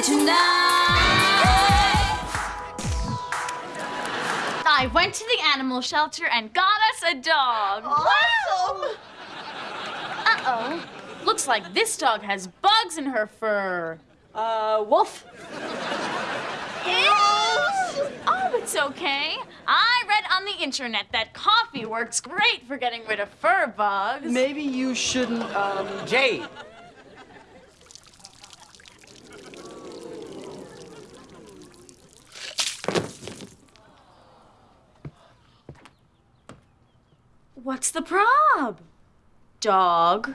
it tonight. I went to the animal shelter and got us a dog. Awesome! Uh-oh. Looks like this dog has bugs in her fur. Uh, wolf? Oh, it's okay. I read on the internet that coffee works great for getting rid of fur bugs. Maybe you shouldn't, um... Jade. What's the prob? Dog.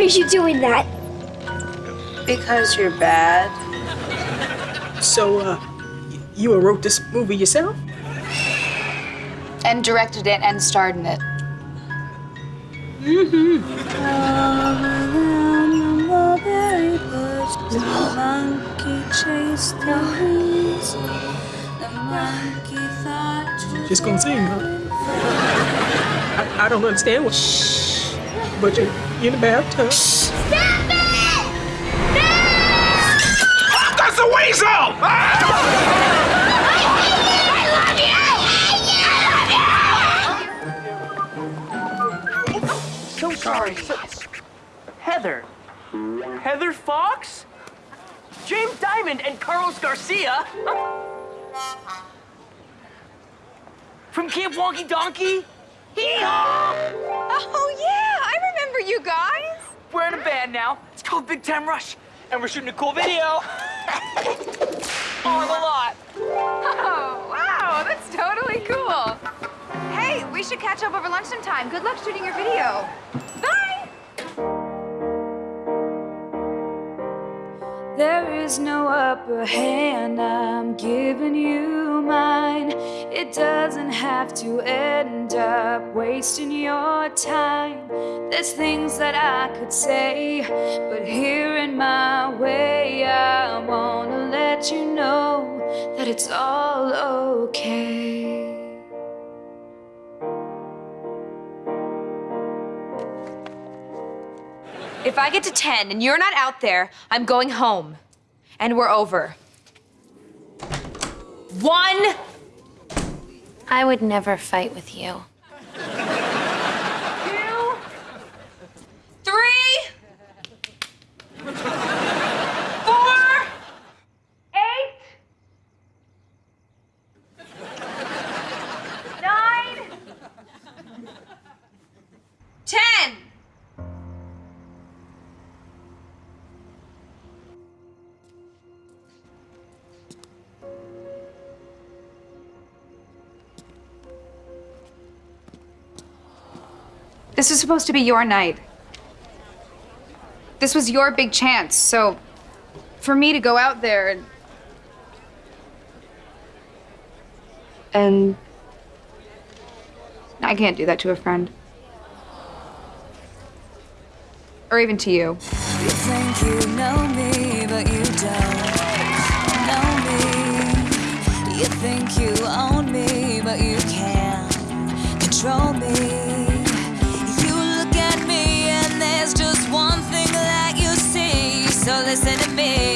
Why are you doing that? Because you're bad. So, uh, you wrote this movie yourself? And directed it and starred in it. Mm-hmm. Just gonna sing, huh? I, I don't understand what. Shh. But you, you're in the bathtub. Stop it! No! That's a weasel! So sorry. So, Heather. Heather Fox? James Diamond and Carlos Garcia? From Camp Wonky Donkey? Hee-haw! Oh, yeah, Remember you guys. We're in a band now. It's called Big Time Rush. And we're shooting a cool video. Oh, On the lot. Oh, wow, that's totally cool. Hey, we should catch up over lunch sometime. Good luck shooting your video. Bye. There is no upper hand, I'm giving you mine. It doesn't have to end up wasting your time. There's things that I could say, but here in my way, I wanna let you know that it's all okay. If I get to 10 and you're not out there, I'm going home. And we're over. One. I would never fight with you. This was supposed to be your night. This was your big chance, so for me to go out there and. And. I can't do that to a friend. Or even to you. You listen to me.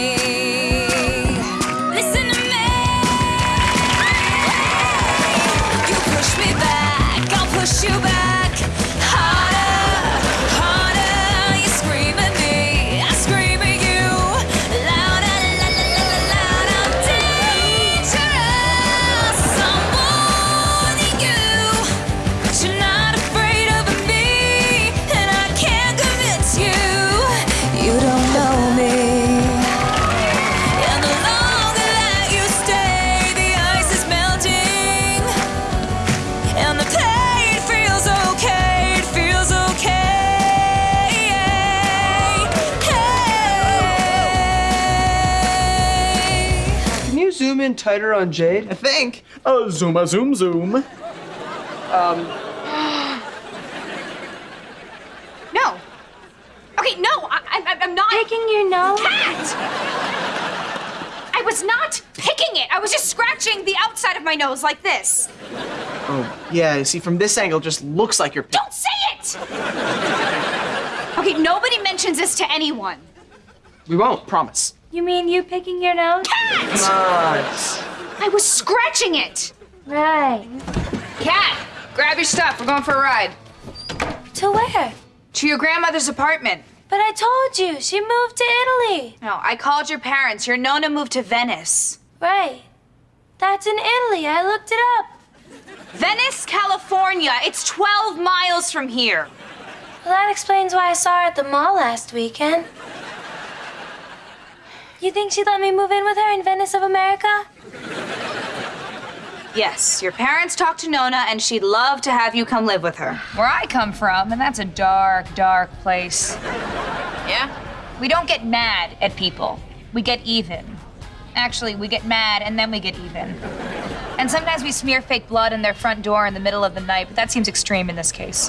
In tighter on Jade? I think. Oh, zooma zoom zoom. Um. No. Okay, no, I, I, I'm not. Picking your nose? Cat! I was not picking it. I was just scratching the outside of my nose like this. Oh, yeah, see, from this angle, it just looks like you're. Don't say it! Okay, nobody mentions this to anyone. We won't, promise. You mean you picking your nose? Cat! I was scratching it. Right. Cat, grab your stuff. We're going for a ride. To where? To your grandmother's apartment. But I told you, she moved to Italy. No, I called your parents. Your Nona moved to Venice. Right. That's in Italy. I looked it up. Venice, California. It's 12 miles from here. Well, that explains why I saw her at the mall last weekend. You think she'd let me move in with her in Venice of America? Yes, your parents talked to Nona, and she'd love to have you come live with her. Where I come from, and that's a dark, dark place. Yeah? We don't get mad at people. We get even. Actually, we get mad and then we get even. And sometimes we smear fake blood in their front door in the middle of the night, but that seems extreme in this case.